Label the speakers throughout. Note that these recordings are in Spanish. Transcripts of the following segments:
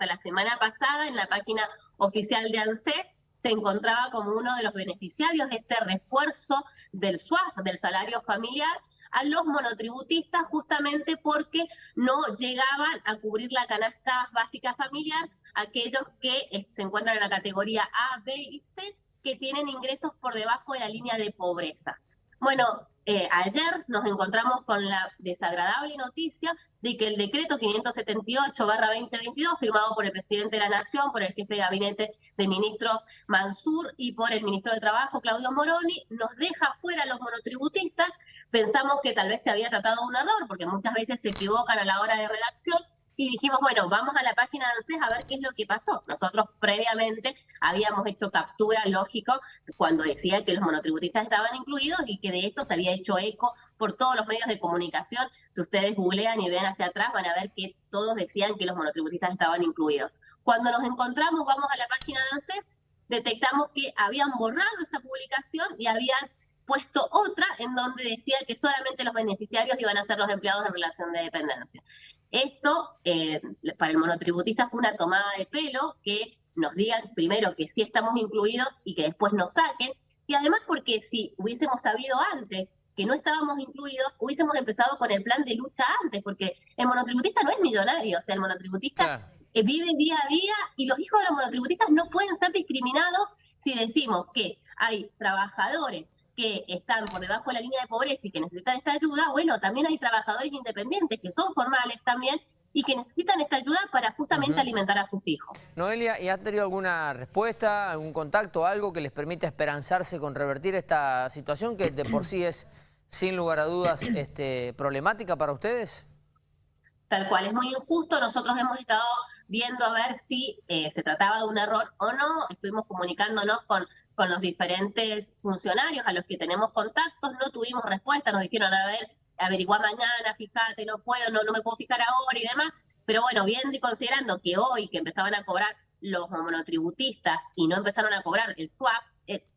Speaker 1: hasta la semana pasada en la página oficial de ANSES se encontraba como uno de los beneficiarios de este refuerzo del SWAF, del salario familiar, a los monotributistas justamente porque no llegaban a cubrir la canasta básica familiar aquellos que eh, se encuentran en la categoría A, B y C que tienen ingresos por debajo de la línea de pobreza. Bueno, eh, ayer nos encontramos con la desagradable noticia de que el decreto 578-2022, firmado por el presidente de la Nación, por el jefe de gabinete de ministros Mansur y por el ministro de Trabajo, Claudio Moroni, nos deja fuera a los monotributistas. Pensamos que tal vez se había tratado un error, porque muchas veces se equivocan a la hora de redacción, y dijimos, bueno, vamos a la página de ANSES a ver qué es lo que pasó. Nosotros previamente habíamos hecho captura, lógico, cuando decía que los monotributistas estaban incluidos y que de esto se había hecho eco por todos los medios de comunicación. Si ustedes googlean y ven hacia atrás, van a ver que todos decían que los monotributistas estaban incluidos. Cuando nos encontramos, vamos a la página de ANSES, detectamos que habían borrado esa publicación y habían puesto otra en donde decía que solamente los beneficiarios iban a ser los empleados en relación de dependencia. Esto, eh, para el monotributista, fue una tomada de pelo que nos digan primero que sí estamos incluidos y que después nos saquen, y además porque si hubiésemos sabido antes que no estábamos incluidos, hubiésemos empezado con el plan de lucha antes, porque el monotributista no es millonario, o sea, el monotributista eh, vive día a día y los hijos de los monotributistas no pueden ser discriminados si decimos que hay trabajadores que están por debajo de la línea de pobreza y que necesitan esta ayuda, bueno, también hay trabajadores independientes que son formales también y que necesitan esta ayuda para justamente alimentar a sus hijos.
Speaker 2: Noelia, ¿y han tenido alguna respuesta, algún contacto, algo que les permita esperanzarse con revertir esta situación que de por sí es, sin lugar a dudas, este, problemática para ustedes?
Speaker 1: Tal cual, es muy injusto. Nosotros hemos estado viendo a ver si eh, se trataba de un error o no. Estuvimos comunicándonos con con los diferentes funcionarios a los que tenemos contactos, no tuvimos respuesta, nos dijeron, a ver, averiguar mañana, fíjate, no puedo, no, no me puedo fijar ahora y demás, pero bueno, viendo y considerando que hoy que empezaban a cobrar los monotributistas y no empezaron a cobrar el swap,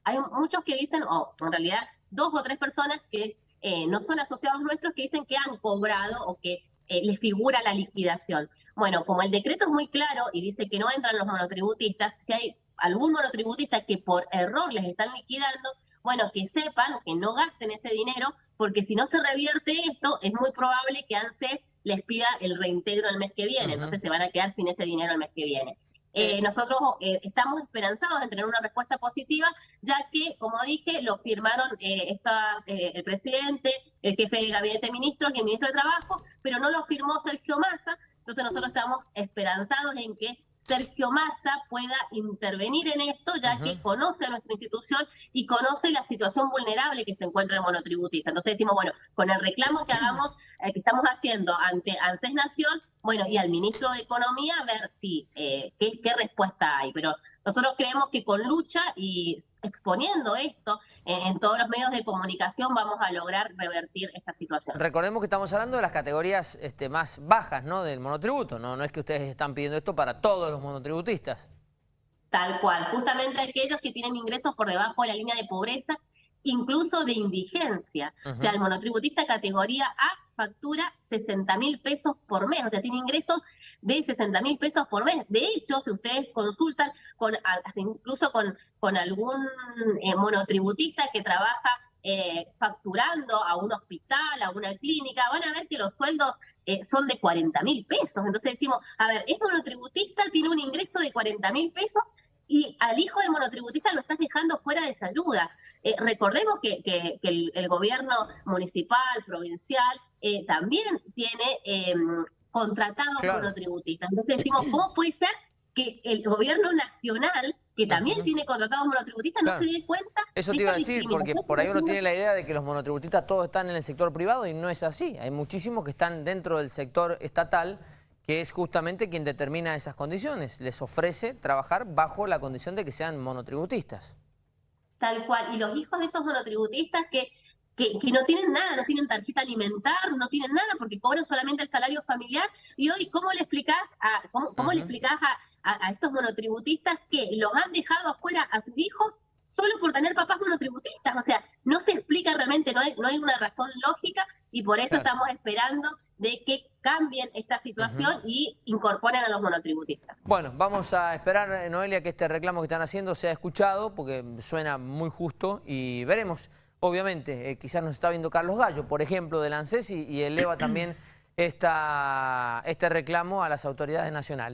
Speaker 1: hay muchos que dicen, o en realidad dos o tres personas que eh, no son asociados nuestros que dicen que han cobrado o que eh, les figura la liquidación. Bueno, como el decreto es muy claro y dice que no entran los monotributistas, si hay algún monotributista que por error les están liquidando, bueno, que sepan que no gasten ese dinero, porque si no se revierte esto, es muy probable que ANSES les pida el reintegro el mes que viene, entonces se van a quedar sin ese dinero el mes que viene. Eh, nosotros eh, estamos esperanzados en tener una respuesta positiva, ya que, como dije, lo firmaron eh, el presidente, el jefe de gabinete de ministros y el ministro de Trabajo, pero no lo firmó Sergio Massa, entonces nosotros estamos esperanzados en que Sergio Massa pueda intervenir en esto, ya que conoce a nuestra institución y conoce la situación vulnerable que se encuentra el monotributista. Entonces decimos, bueno, con el reclamo que hagamos, eh, que estamos haciendo ante ANSES Nación, bueno, y al ministro de Economía, a ver si eh, qué, qué respuesta hay. Pero nosotros creemos que con lucha y exponiendo esto en, todos los medios de comunicación vamos a lograr revertir esta situación.
Speaker 2: Recordemos que estamos hablando de las categorías este, más bajas ¿no? del monotributo, ¿no? no es que ustedes están pidiendo esto para todos los monotributistas.
Speaker 1: Tal cual, justamente aquellos que tienen ingresos por debajo de la línea de pobreza, incluso de indigencia. O sea, el monotributista categoría A factura 60 mil pesos por mes, o sea, tiene ingresos de 60 mil pesos por mes. De hecho, si ustedes consultan con incluso con, con algún eh, monotributista que trabaja eh, facturando a un hospital, a una clínica, van a ver que los sueldos eh, son de 40 mil pesos. Entonces decimos, a ver, es monotributista, tiene un ingreso de 40 mil pesos y al hijo del monotributista lo estás dejando fuera de esa ayuda. Eh, recordemos que, el, gobierno municipal, provincial, eh, también tiene em, contratados monotributistas. Entonces decimos, ¿cómo puede ser que el gobierno nacional, que también tiene contratados monotributistas, no se dé cuenta
Speaker 2: Eso te iba a decir, porque por ahí uno tiene la idea de que los monotributistas todos están en el sector privado y no es así. Hay muchísimos que están dentro del sector estatal que es justamente quien determina esas condiciones. Les ofrece trabajar bajo la condición de que sean monotributistas.
Speaker 1: Tal cual. Y los hijos de esos monotributistas que, que, no tienen nada, no tienen tarjeta alimentar, no tienen nada porque cobran solamente el salario familiar. Y hoy, ¿cómo le explicás a, cómo, le explicás a, a, estos monotributistas que los han dejado afuera a sus hijos solo por tener papás monotributistas. O sea, no se explica realmente, no hay, no hay una razón lógica y por eso estamos esperando de que cambien esta situación y incorporen a los monotributistas.
Speaker 2: Bueno, vamos a esperar, eh, Noelia, que este reclamo que están haciendo sea escuchado, porque suena muy justo y veremos. Obviamente, eh, quizás nos está viendo Carlos Gallo, por ejemplo, del ANSES y, y eleva también esta, este reclamo a las autoridades nacionales.